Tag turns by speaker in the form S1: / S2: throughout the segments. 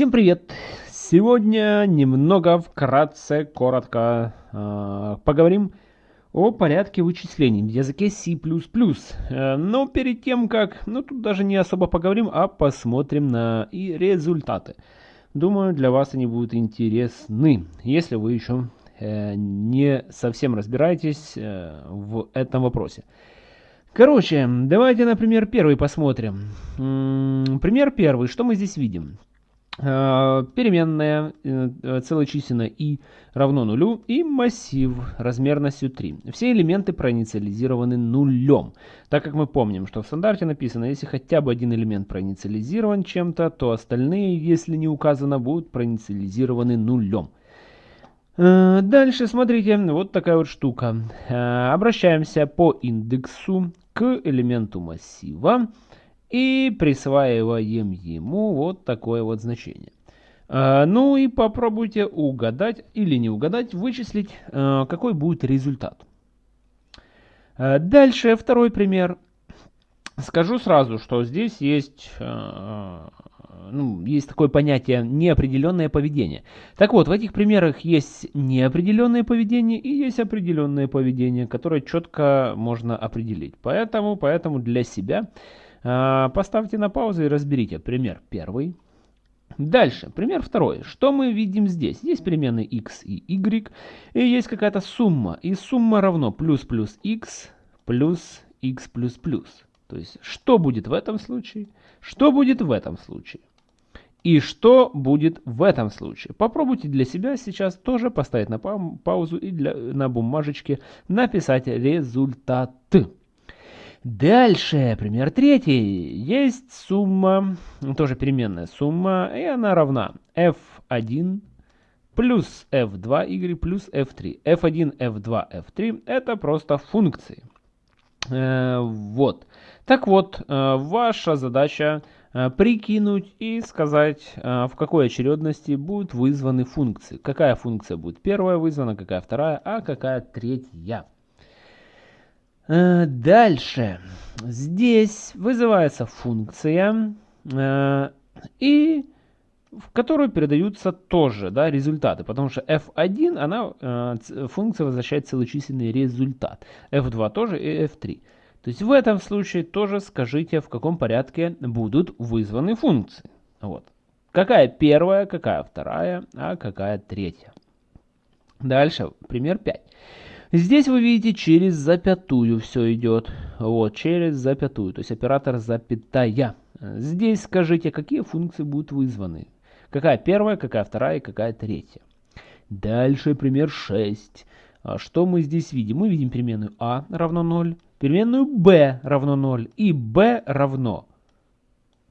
S1: Всем привет! Сегодня немного вкратце, коротко э, поговорим о порядке вычислений в языке C++. Э, но перед тем как, ну тут даже не особо поговорим, а посмотрим на и результаты. Думаю, для вас они будут интересны, если вы еще э, не совсем разбираетесь э, в этом вопросе. Короче, давайте, например, первый посмотрим. Пример первый. Что мы здесь видим? Э, переменная э, целочисленная и равно нулю и массив размерностью 3. Все элементы проинициализированы нулем. Так как мы помним, что в стандарте написано, если хотя бы один элемент проинициализирован чем-то, то остальные, если не указано, будут проинициализированы нулем. Э, дальше смотрите, вот такая вот штука. Обращаемся по индексу к элементу массива и присваиваем ему вот такое вот значение. А, ну и попробуйте угадать или не угадать, вычислить, а, какой будет результат. А, дальше второй пример. Скажу сразу, что здесь есть, ну, есть такое понятие неопределенное поведение. Так вот, в этих примерах есть неопределенное поведение и есть определенное поведение, которое четко можно определить. Поэтому, поэтому для себя поставьте на паузу и разберите пример первый. Дальше, пример второй. Что мы видим здесь? Есть переменные x и y, и есть какая-то сумма. И сумма равно плюс плюс x плюс x плюс плюс. То есть, что будет в этом случае? Что будет в этом случае? И что будет в этом случае? Попробуйте для себя сейчас тоже поставить на паузу и для, на бумажечке написать результат. Дальше, пример третий. Есть сумма, тоже переменная сумма, и она равна f1 плюс f2y плюс f3. f1, f2, f3 это просто функции. Э, вот. Так вот, э, ваша задача э, прикинуть и сказать, в какой очередности будут вызваны функции. Какая функция будет первая вызвана, какая вторая, а какая третья. Э, дальше. Здесь вызывается функция, э, и в которую передаются тоже да, результаты, потому что f1, она, э, функция возвращает целочисленный результат. f2 тоже и f3. То есть в этом случае тоже скажите, в каком порядке будут вызваны функции. Вот. Какая первая, какая вторая, а какая третья. Дальше, пример 5. Здесь вы видите, через запятую все идет. Вот, через запятую, то есть оператор запятая. Здесь скажите, какие функции будут вызваны. Какая первая, какая вторая и какая третья. Дальше пример 6. А что мы здесь видим? Мы видим переменную а равно 0, переменную b равно 0 и b равно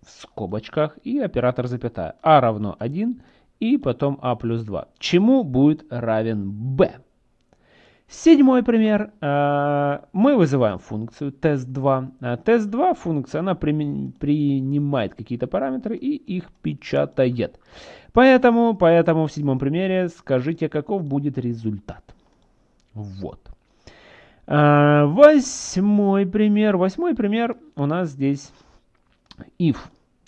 S1: в скобочках и оператор запятая. а равно 1 и потом а плюс 2. Чему будет равен b? Седьмой пример. Э, мы вызываем функцию test2. Test2 функция, она принимает какие-то параметры и их печатает. Поэтому, поэтому в седьмом примере скажите, каков будет результат. Вот. Э, восьмой пример. Восьмой пример у нас здесь if.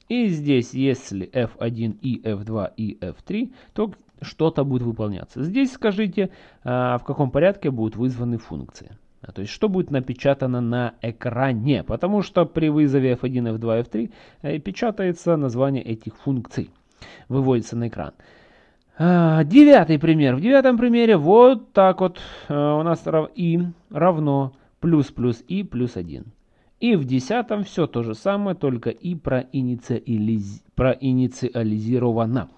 S1: И здесь, если f1 и f2 и f3, то что-то будет выполняться. Здесь скажите, а, в каком порядке будут вызваны функции. А, то есть, что будет напечатано на экране. Потому что при вызове F1, F2, F3 э, печатается название этих функций. Выводится на экран. А, девятый пример. В девятом примере вот так вот э, у нас и равно плюс плюс и плюс 1. И в десятом все то же самое, только и проинициализ... проинициализировано.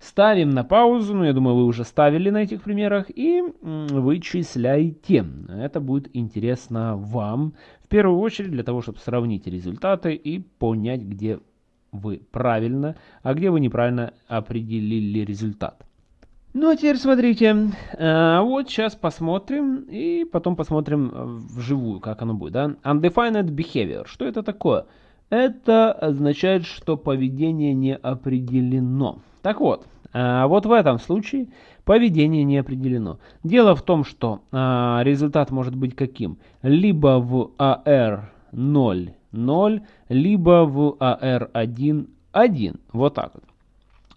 S1: Ставим на паузу, ну я думаю вы уже ставили на этих примерах, и вычисляйте. Это будет интересно вам, в первую очередь для того, чтобы сравнить результаты и понять, где вы правильно, а где вы неправильно определили результат. Ну а теперь смотрите, э, вот сейчас посмотрим и потом посмотрим вживую, как оно будет. Да? Undefined behavior, что это такое? Это означает, что поведение не определено. Так вот, э, вот в этом случае поведение не определено. Дело в том, что э, результат может быть каким? Либо в AR 0, 0, либо в AR 1, 1. Вот так вот.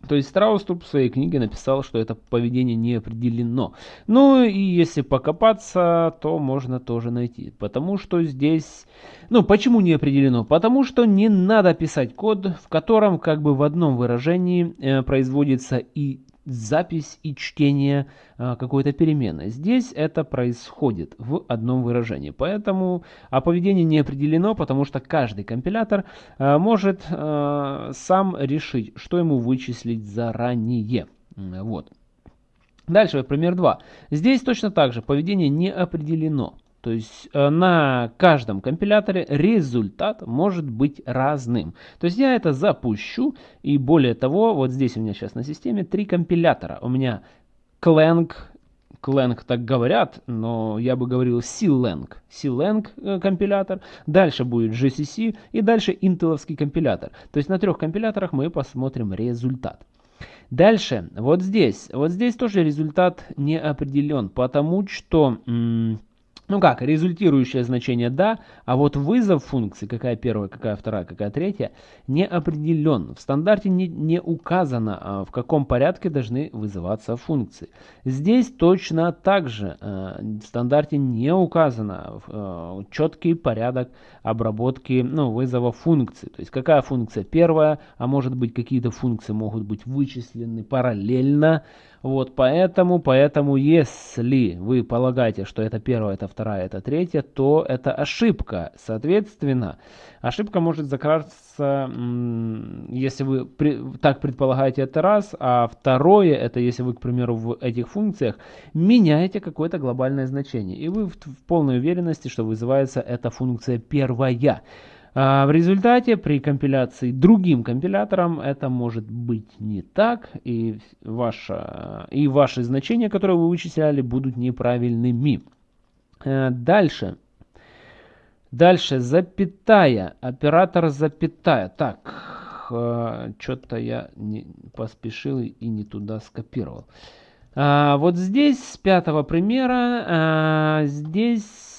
S1: То есть Страуструп в своей книге написал, что это поведение не определено. Ну и если покопаться, то можно тоже найти. Потому что здесь... Ну, почему не определено? Потому что не надо писать код, в котором как бы в одном выражении э, производится и запись и чтение а, какой-то перемены. Здесь это происходит в одном выражении. Поэтому а поведение не определено, потому что каждый компилятор а, может а, сам решить, что ему вычислить заранее. Вот. Дальше, пример 2. Здесь точно так же поведение не определено. То есть э, на каждом компиляторе результат может быть разным. То есть я это запущу, и более того, вот здесь у меня сейчас на системе три компилятора. У меня Clang, Clang так говорят, но я бы говорил C-Lang. C-Lang э, компилятор, дальше будет GCC и дальше интеловский компилятор. То есть на трех компиляторах мы посмотрим результат. Дальше, вот здесь, вот здесь тоже результат не определен, потому что... Ну как, результирующее значение «да», а вот вызов функции, какая первая, какая вторая, какая третья, не определен. В стандарте не, не указано, а, в каком порядке должны вызываться функции. Здесь точно так же а, в стандарте не указано а, четкий порядок обработки ну, вызова функции. То есть какая функция первая, а может быть какие-то функции могут быть вычислены параллельно, вот поэтому, поэтому, если вы полагаете, что это первая, это вторая, это третья, то это ошибка. Соответственно, ошибка может закрасться, если вы так предполагаете, это раз, а второе, это если вы, к примеру, в этих функциях меняете какое-то глобальное значение. И вы в полной уверенности, что вызывается эта функция первая. А в результате при компиляции другим компилятором это может быть не так, и, ваше, и ваши значения, которые вы вычисляли, будут неправильными. Э, дальше. Дальше запятая, оператор запятая. Так, э, что-то я не поспешил и не туда скопировал. А, вот здесь с пятого примера, а, здесь,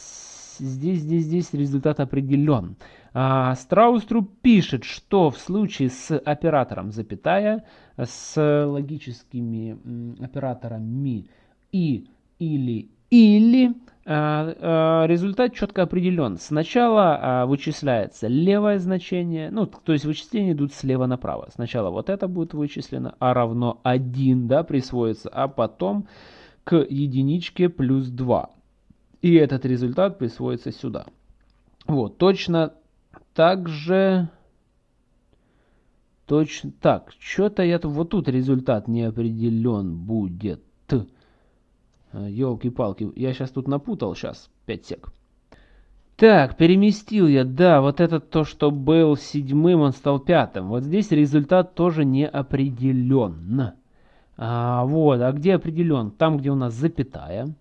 S1: здесь, здесь, здесь результат определен. А, Страустру пишет, что в случае с оператором запятая, с логическими операторами и, или, или, а, а, результат четко определен. Сначала вычисляется левое значение, ну, то есть вычисления идут слева направо. Сначала вот это будет вычислено, а равно 1, да, присвоится, а потом к единичке плюс 2. И этот результат присвоится сюда. Вот, точно также... Точно так, что-то я вот тут результат не определен будет. Елки-палки, я сейчас тут напутал, сейчас, 5 сек. Так, переместил я, да, вот это то, что был седьмым, он стал пятым. Вот здесь результат тоже не определен. А, вот, а где определен? Там, где у нас запятая.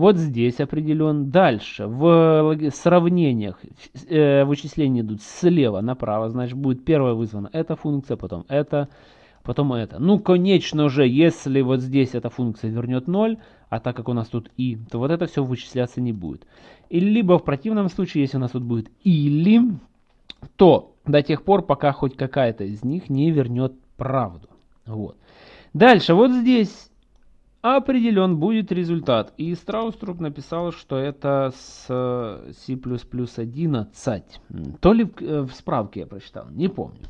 S1: Вот здесь определен. Дальше в сравнениях э, вычисления идут слева направо. Значит, будет первая вызвана эта функция, потом это, потом это. Ну, конечно же, если вот здесь эта функция вернет 0, а так как у нас тут и, то вот это все вычисляться не будет. И либо в противном случае, если у нас тут будет или, то до тех пор, пока хоть какая-то из них не вернет правду. Вот. Дальше, вот здесь определен будет результат. И Страуструп написал, что это с C++ 11. То ли в, в справке я прочитал, не помню.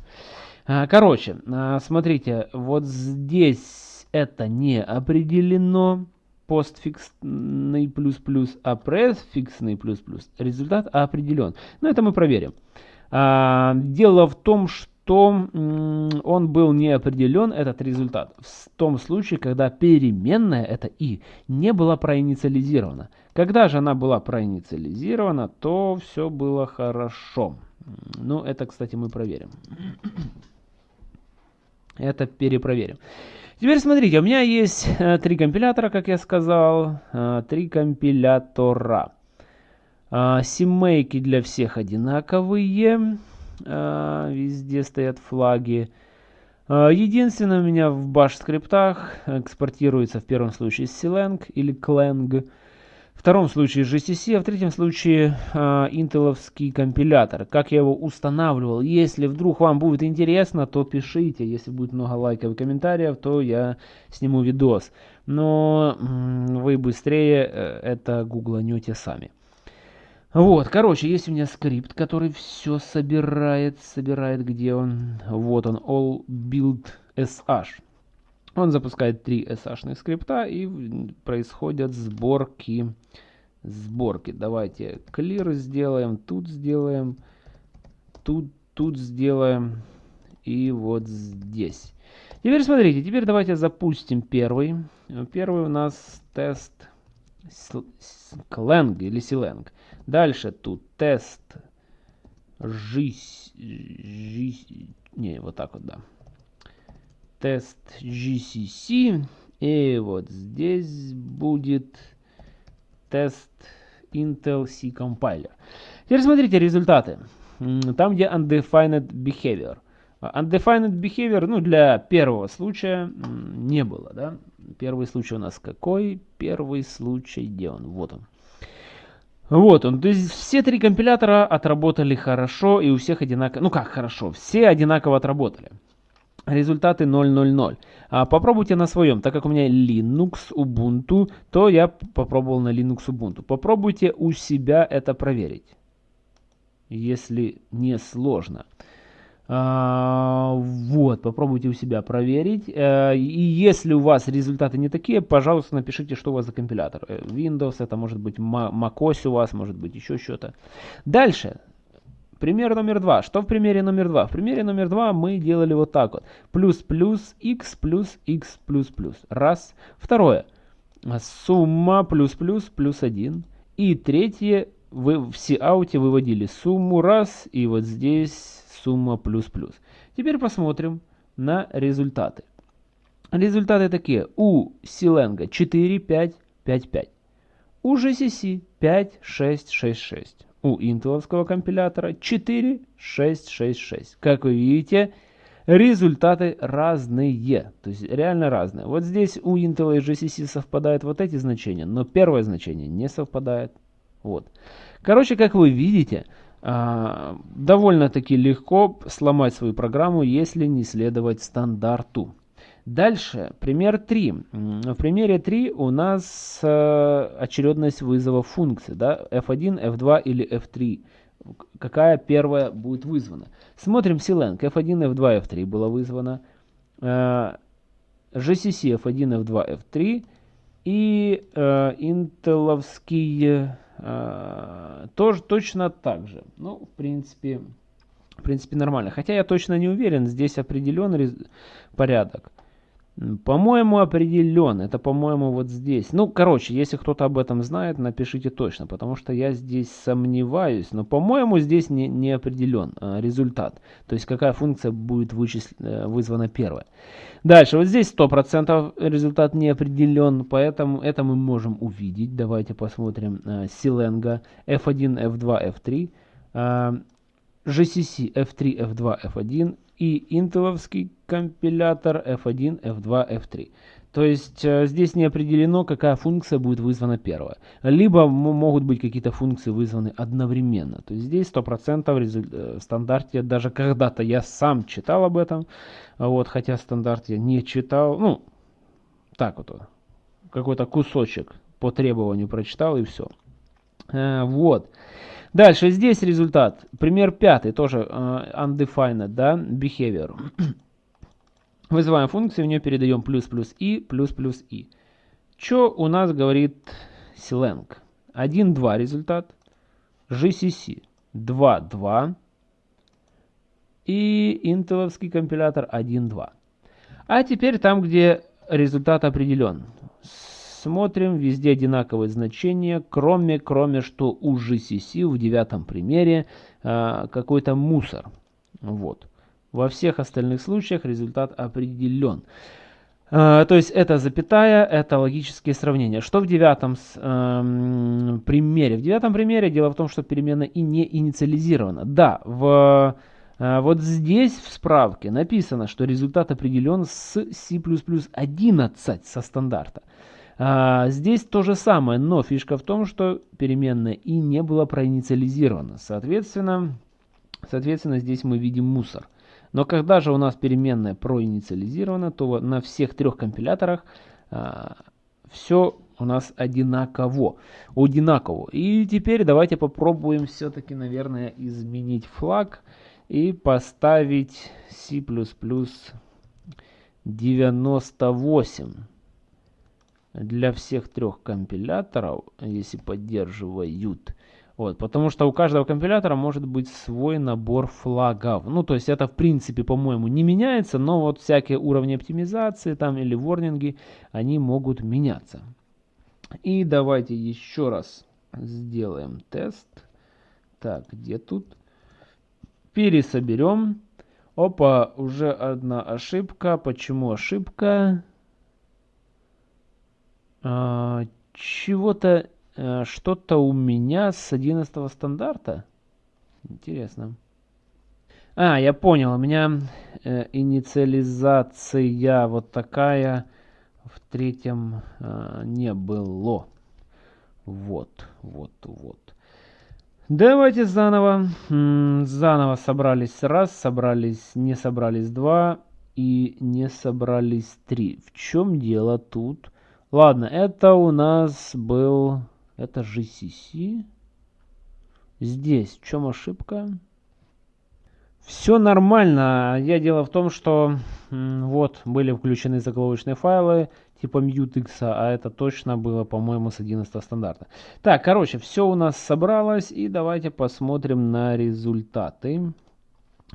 S1: А, короче, а, смотрите, вот здесь это не определено постфиксный плюс плюс, а пресфиксный плюс плюс. Результат определен. Но это мы проверим. А, дело в том, что то он был не определен, этот результат, в том случае, когда переменная, это и, не была проинициализирована. Когда же она была проинициализирована, то все было хорошо. Ну, это, кстати, мы проверим. Это перепроверим. Теперь смотрите, у меня есть э, три компилятора, как я сказал, э, три компилятора. Э, симмейки для всех одинаковые. А, везде стоят флаги. А, единственное, у меня в bash скриптах экспортируется в первом случае Clang или Clang. втором случае GCC, а в третьем случае э, интеловский компилятор. Как я его устанавливал. Если вдруг вам будет интересно, то пишите. Если будет много лайков и комментариев, то я сниму видос. Но вы быстрее э, это гугланете сами. Вот, короче, есть у меня скрипт, который все собирает, собирает, где он? Вот он, all build sh. Он запускает три SH скрипта и происходят сборки. Сборки. Давайте clear сделаем, тут сделаем, тут, тут сделаем и вот здесь. Теперь смотрите, теперь давайте запустим первый. Первый у нас тест Slang или Silang. Дальше тут тест жизнь, жизнь, не, вот так вот, да тест GCC. И вот здесь будет тест Intel C Compiler. Теперь смотрите результаты. Там, где Undefined Behavior. Undefined Behavior, ну, для первого случая не было, да. Первый случай у нас какой? Первый случай, где он? Вот он. Вот он, то есть все три компилятора отработали хорошо и у всех одинаково, ну как хорошо, все одинаково отработали результаты 0.0.0. А попробуйте на своем, так как у меня Linux, Ubuntu, то я попробовал на Linux, Ubuntu. Попробуйте у себя это проверить, если не сложно. А, вот, попробуйте у себя проверить. А, и если у вас результаты не такие, пожалуйста, напишите, что у вас за компилятор. Э, Windows, это может быть macOS у вас, может быть еще что-то. Дальше, Пример номер два. Что в примере номер два? В примере номер два мы делали вот так вот. Плюс плюс x плюс x плюс плюс. Раз. Второе. Сумма плюс плюс плюс один. И третье. Вы в C-ауте выводили сумму раз. И вот здесь сумма плюс плюс. Теперь посмотрим на результаты. Результаты такие. У Силенга 4, 5, 5, 5. У GCC 5, 6, 6, 6 у интеловского компилятора 4666. Как вы видите, результаты разные, то есть реально разные. Вот здесь у Intel и GCC совпадают вот эти значения, но первое значение не совпадает. Вот. Короче, как вы видите, довольно-таки легко сломать свою программу, если не следовать стандарту. Дальше, пример 3. В примере 3 у нас э, очередность вызова функции, да, f1, f2 или f3. Какая первая будет вызвана? Смотрим Silang, f1, f2, f3 было вызвано. Э, GCC f1, f2, f3. И э, интеловский тоже точно так же. Ну, в принципе, в принципе нормально. Хотя я точно не уверен, здесь определенный порядок. По-моему, определен. Это, по-моему, вот здесь. Ну, короче, если кто-то об этом знает, напишите точно, потому что я здесь сомневаюсь. Но, по-моему, здесь не, не определен а, результат. То есть, какая функция будет вычислена, э, вызвана первая. Дальше, вот здесь 100% результат не определен, поэтому это мы можем увидеть. Давайте посмотрим. Силенга F1, F2, F3. А, GCC F3, F2, F1 и интеловский компилятор F1, F2, F3. То есть э, здесь не определено, какая функция будет вызвана первая. Либо могут быть какие-то функции вызваны одновременно. То есть здесь 100% э, в стандарте, даже когда-то я сам читал об этом, вот, хотя стандарт я не читал, ну, так вот, какой-то кусочек по требованию прочитал и все. Э, вот. Дальше здесь результат. Пример пятый, тоже uh, undefined, да, behavior. Вызываем функцию, в нее передаем плюс плюс и, плюс плюс и. Что у нас говорит Slang? 1-2 результат. GCC 2-2. И интеловский компилятор 1-2. А теперь там, где результат определен смотрим, везде одинаковые значения, кроме, кроме что у GCC в девятом примере э, какой-то мусор. Вот. Во всех остальных случаях результат определен. Uh, то есть это запятая, это логические сравнения. Что в девятом uh, примере? В девятом примере дело в том, что перемена и не инициализирована. Да, в, uh, вот здесь в справке написано, что результат определен с C++ 11 со стандарта. А, здесь то же самое, но фишка в том, что переменная и не была проинициализирована. Соответственно, соответственно, здесь мы видим мусор. Но когда же у нас переменная проинициализирована, то на всех трех компиляторах а, все у нас одинаково. Одинаково. И теперь давайте попробуем все-таки, наверное, изменить флаг и поставить C++ 98 для всех трех компиляторов, если поддерживают. Вот, потому что у каждого компилятора может быть свой набор флагов. Ну, то есть это в принципе, по-моему, не меняется, но вот всякие уровни оптимизации там или ворнинги, они могут меняться. И давайте еще раз сделаем тест. Так, где тут? Пересоберем. Опа, уже одна ошибка. Почему ошибка? А, Чего-то, что-то у меня с 11 стандарта. Интересно. А, я понял, у меня э, инициализация вот такая в третьем э, не было. Вот, вот, вот. Давайте заново. Заново собрались раз, собрались, не собрались два и не собрались три. В чем дело тут? Ладно, это у нас был... Это GCC. Здесь в чем ошибка? Все нормально. Я дело в том, что вот были включены заголовочные файлы типа mutex, а это точно было, по-моему, с 11 стандарта. Так, короче, все у нас собралось, и давайте посмотрим на результаты.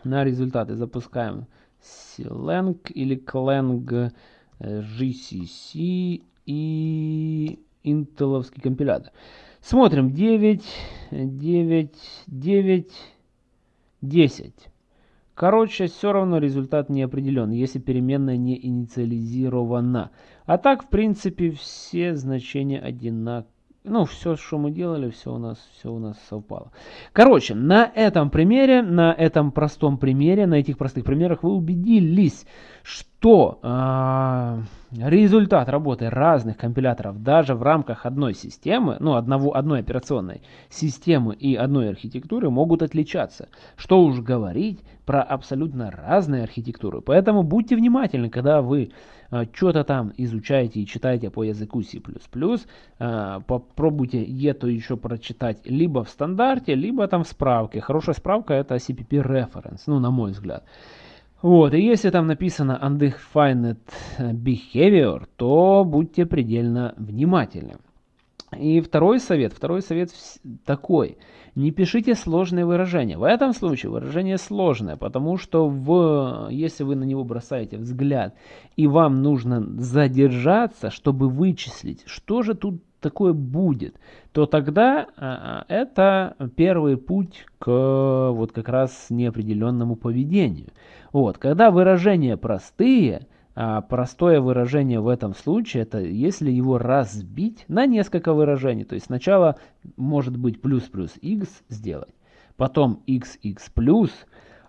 S1: На результаты запускаем Slang или Clang GCC и интеловский компилятор. Смотрим 9, 9, 9, 10. Короче, все равно результат не определен, если переменная не инициализирована. А так, в принципе, все значения одинаковые. Ну, все, что мы делали, все у нас, все у нас совпало. Короче, на этом примере, на этом простом примере, на этих простых примерах вы убедились, что э, результат работы разных компиляторов даже в рамках одной системы, ну, одного, одной операционной системы и одной архитектуры могут отличаться. Что уж говорить про абсолютно разные архитектуры. Поэтому будьте внимательны, когда вы э, что-то там изучаете и читаете по языку C++. Э, попробуйте это еще прочитать либо в стандарте, либо там в справке. Хорошая справка это CPP reference, ну, на мой взгляд. Вот, и если там написано undefined behavior, то будьте предельно внимательны. И второй совет, второй совет такой. Не пишите сложные выражения. В этом случае выражение сложное, потому что в, если вы на него бросаете взгляд, и вам нужно задержаться, чтобы вычислить, что же тут такое будет, то тогда а, это первый путь к вот как раз неопределенному поведению. Вот, когда выражения простые, а простое выражение в этом случае, это если его разбить на несколько выражений. То есть сначала может быть плюс плюс x сделать, потом x x плюс,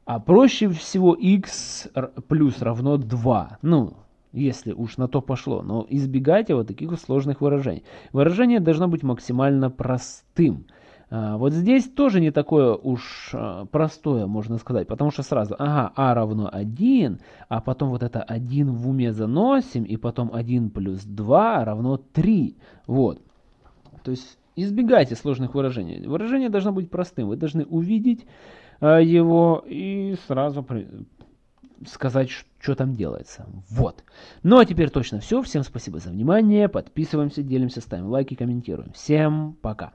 S1: а проще всего x плюс равно 2. Ну, если уж на то пошло. Но избегайте вот таких сложных выражений. Выражение должно быть максимально простым. А, вот здесь тоже не такое уж а, простое, можно сказать, потому что сразу, ага, а равно 1, а потом вот это 1 в уме заносим, и потом 1 плюс 2 равно 3. Вот. То есть избегайте сложных выражений. Выражение должно быть простым. Вы должны увидеть а, его и сразу сказать, что там делается. Вот. Ну а теперь точно все. Всем спасибо за внимание. Подписываемся, делимся, ставим лайки, комментируем. Всем пока.